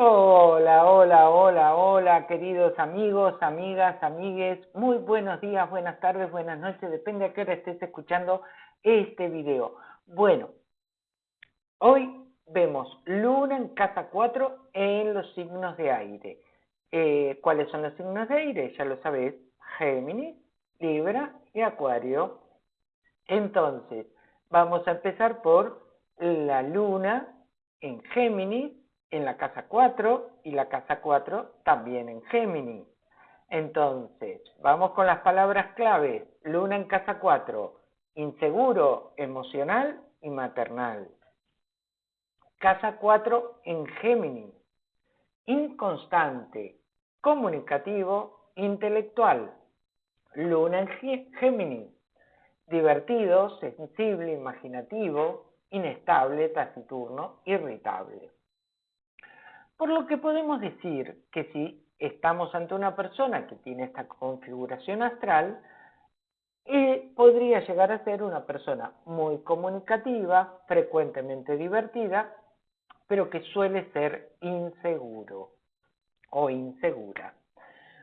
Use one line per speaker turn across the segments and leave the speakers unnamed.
Hola, hola, hola, hola, queridos amigos, amigas, amigues. Muy buenos días, buenas tardes, buenas noches, depende a qué hora estés escuchando este video. Bueno, hoy vemos luna en casa 4 en los signos de aire. Eh, ¿Cuáles son los signos de aire? Ya lo sabés, Géminis, Libra y Acuario. Entonces, vamos a empezar por la luna en Géminis en la casa 4 y la casa 4 también en Géminis. Entonces, vamos con las palabras claves. Luna en casa 4, inseguro, emocional y maternal. Casa 4 en Géminis, inconstante, comunicativo, intelectual. Luna en Géminis, divertido, sensible, imaginativo, inestable, taciturno, irritable. Por lo que podemos decir que si estamos ante una persona que tiene esta configuración astral, eh, podría llegar a ser una persona muy comunicativa, frecuentemente divertida, pero que suele ser inseguro o insegura.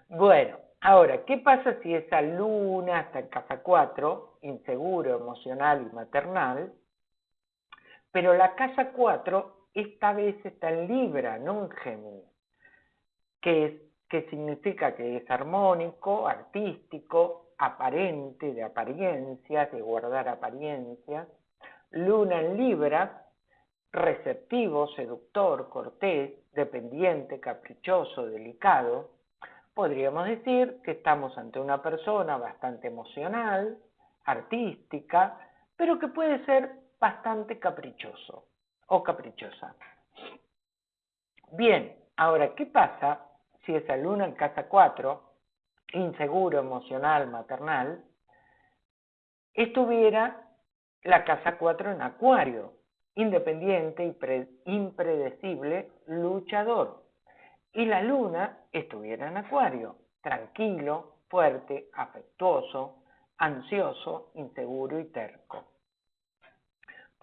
Bueno, ahora, ¿qué pasa si esa luna está en casa 4, inseguro, emocional y maternal, pero la casa 4 esta vez está en Libra, no en Géminis, que, que significa que es armónico, artístico, aparente, de apariencias, de guardar apariencias. Luna en Libra, receptivo, seductor, cortés, dependiente, caprichoso, delicado. Podríamos decir que estamos ante una persona bastante emocional, artística, pero que puede ser bastante caprichoso o caprichosa. Bien, ahora, ¿qué pasa si esa luna en casa 4, inseguro, emocional, maternal, estuviera la casa 4 en acuario, independiente, y impredecible, luchador, y la luna estuviera en acuario, tranquilo, fuerte, afectuoso, ansioso, inseguro y terco.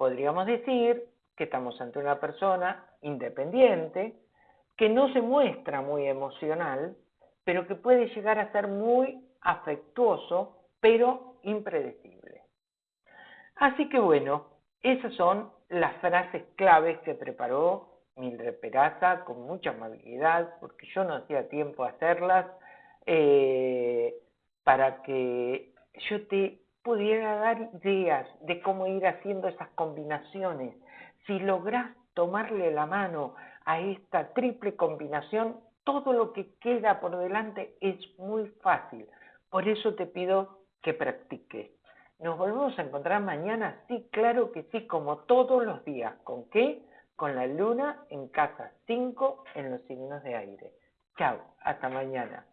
Podríamos decir que estamos ante una persona independiente, que no se muestra muy emocional, pero que puede llegar a ser muy afectuoso, pero impredecible. Así que bueno, esas son las frases claves que preparó Mildred Peraza con mucha amabilidad, porque yo no hacía tiempo a hacerlas, eh, para que yo te pudiera dar ideas de cómo ir haciendo esas combinaciones si logras tomarle la mano a esta triple combinación, todo lo que queda por delante es muy fácil. Por eso te pido que practiques. Nos volvemos a encontrar mañana, sí, claro que sí, como todos los días. ¿Con qué? Con la luna en casa 5 en los signos de aire. Chao, hasta mañana.